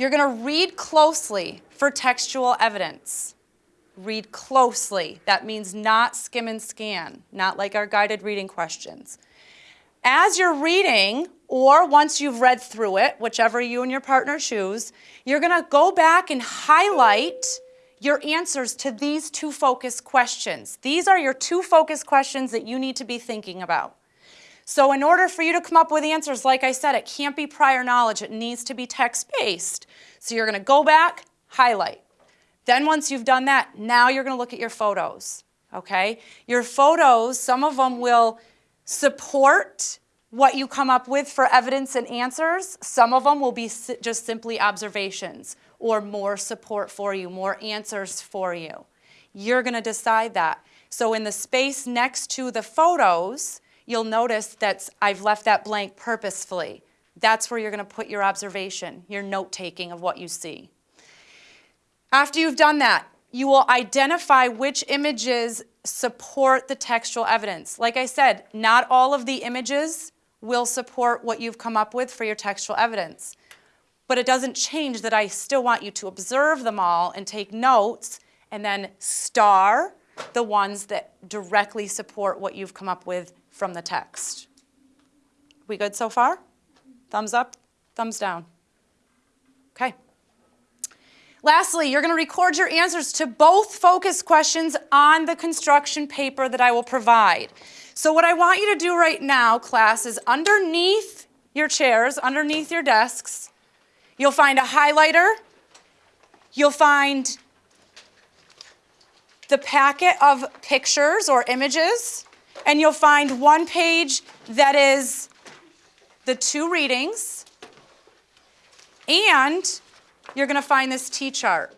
You're going to read closely for textual evidence. Read closely. That means not skim and scan, not like our guided reading questions. As you're reading, or once you've read through it, whichever you and your partner choose, you're going to go back and highlight your answers to these two focus questions. These are your two focus questions that you need to be thinking about. So in order for you to come up with answers, like I said, it can't be prior knowledge. It needs to be text-based. So you're going to go back, highlight. Then once you've done that, now you're going to look at your photos, okay? Your photos, some of them will support what you come up with for evidence and answers. Some of them will be just simply observations or more support for you, more answers for you. You're going to decide that. So in the space next to the photos, you'll notice that I've left that blank purposefully. That's where you're going to put your observation, your note-taking of what you see. After you've done that, you will identify which images support the textual evidence. Like I said, not all of the images will support what you've come up with for your textual evidence. But it doesn't change that I still want you to observe them all and take notes and then star the ones that directly support what you've come up with from the text. We good so far? Thumbs up, thumbs down. Okay. Lastly, you're going to record your answers to both focus questions on the construction paper that I will provide. So what I want you to do right now, class, is underneath your chairs, underneath your desks, you'll find a highlighter, you'll find the packet of pictures or images, and you'll find one page that is the two readings, and you're going to find this T-chart.